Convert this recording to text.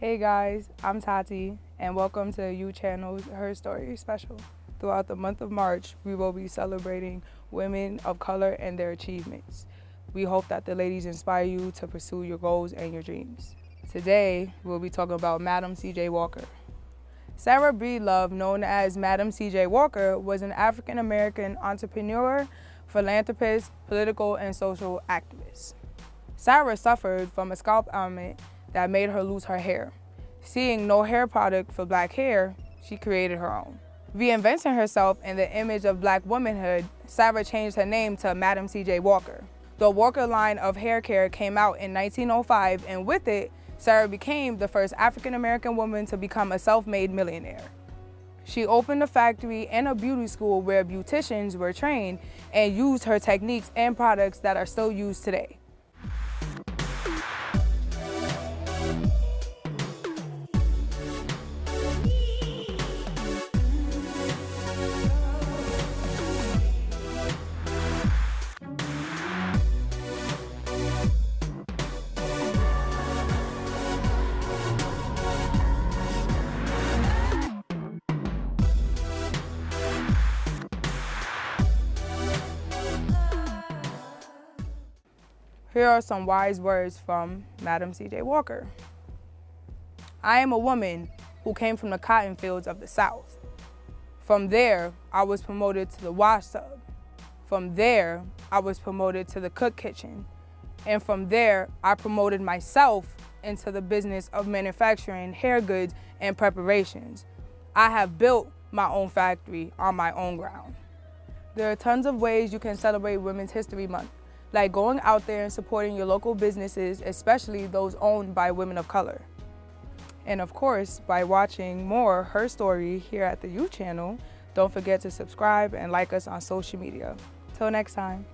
Hey guys, I'm Tati, and welcome to U Channel's Her Story special. Throughout the month of March, we will be celebrating women of color and their achievements. We hope that the ladies inspire you to pursue your goals and your dreams. Today, we'll be talking about Madam C.J. Walker. Sarah Breedlove, known as Madam C.J. Walker, was an African-American entrepreneur, philanthropist, political, and social activist. Sarah suffered from a scalp ailment that made her lose her hair. Seeing no hair product for black hair, she created her own. Reinventing herself in the image of black womanhood, Sarah changed her name to Madam C.J. Walker. The Walker line of hair care came out in 1905, and with it, Sarah became the first African-American woman to become a self-made millionaire. She opened a factory and a beauty school where beauticians were trained and used her techniques and products that are still used today. Here are some wise words from Madam C.J. Walker. I am a woman who came from the cotton fields of the South. From there, I was promoted to the wash tub. From there, I was promoted to the cook kitchen. And from there, I promoted myself into the business of manufacturing hair goods and preparations. I have built my own factory on my own ground. There are tons of ways you can celebrate Women's History Month like going out there and supporting your local businesses, especially those owned by women of color. And of course, by watching more Her Story here at the U channel, don't forget to subscribe and like us on social media. Till next time.